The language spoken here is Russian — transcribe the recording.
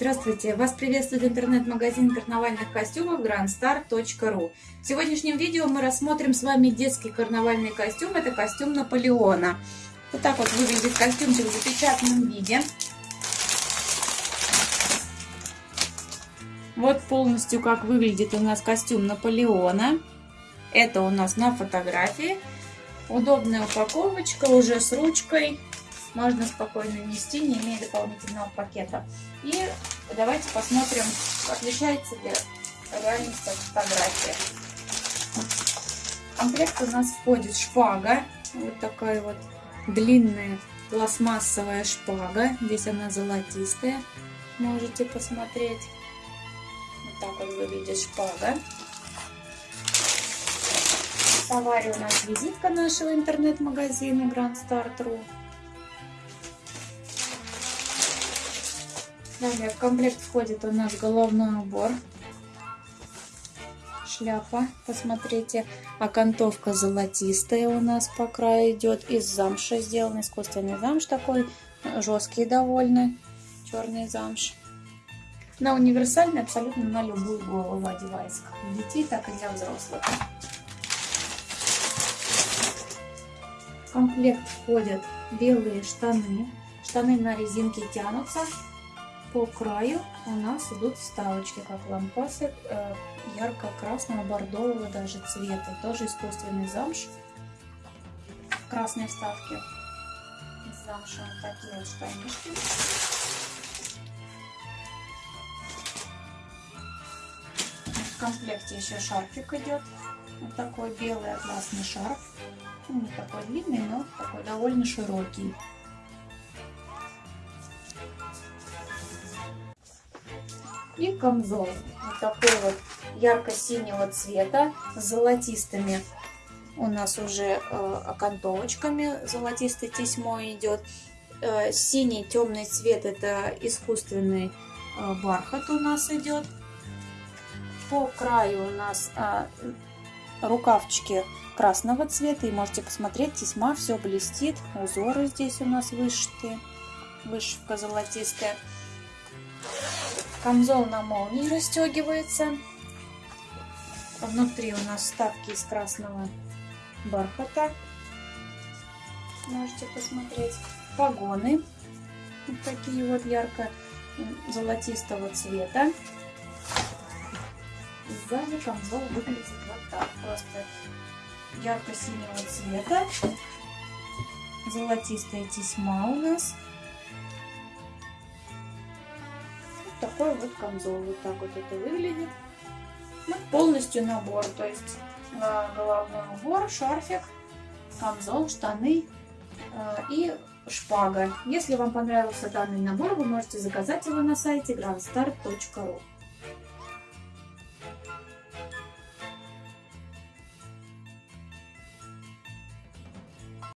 Здравствуйте! Вас приветствует интернет-магазин карнавальных костюмов grandstar.ru В сегодняшнем видео мы рассмотрим с вами детский карнавальный костюм. Это костюм Наполеона. Вот так вот выглядит костюмчик в запечатанном виде. Вот полностью как выглядит у нас костюм Наполеона. Это у нас на фотографии. Удобная упаковочка уже с ручкой можно спокойно нести, не имея дополнительного пакета. И давайте посмотрим, отличается ли реальность от фотографии. В комплект у нас входит шпага, вот такая вот длинная пластмассовая шпага. Здесь она золотистая, можете посмотреть. Вот так вот выглядит шпага. В товаре у нас визитка нашего интернет-магазина Grand Start.ru. Далее в комплект входит у нас головной убор, шляпа, посмотрите, окантовка золотистая у нас по краю идет, из замша сделан, искусственный замш такой, жесткий довольно, черный замш. На универсальный абсолютно на любую голову одевается, как для детей, так и для взрослых. В комплект входят белые штаны, штаны на резинке тянутся, по краю у нас идут вставочки, как лампасы э, ярко-красного, бордового даже цвета. Тоже искусственный замш. Красные вставки из. Вот такие вот штанишки. В комплекте еще шарфик идет. Вот такой белый атласный шарф. Ну, не такой длинный, но такой довольно широкий. И камзол. Вот такой вот ярко-синего цвета с золотистыми у нас уже э, окантовочками. Золотистый тесьмо идет. Э, синий темный цвет это искусственный э, бархат у нас идет. По краю у нас э, рукавчики красного цвета. И можете посмотреть, тесьма все блестит. Узоры здесь у нас вышитые. Вышивка золотистая. Камзол на молнии расстегивается. Внутри у нас вставки из красного бархата. Можете посмотреть. Погоны. Вот такие вот ярко-золотистого цвета. Сзади камзол выглядит вот так. Просто ярко-синего цвета. Золотистая тесьма у нас. Такой вот камзол. Вот так вот это выглядит. Ну, полностью набор. То есть головной убор, шарфик, камзол, штаны э, и шпага. Если вам понравился данный набор, вы можете заказать его на сайте grandstar.ru.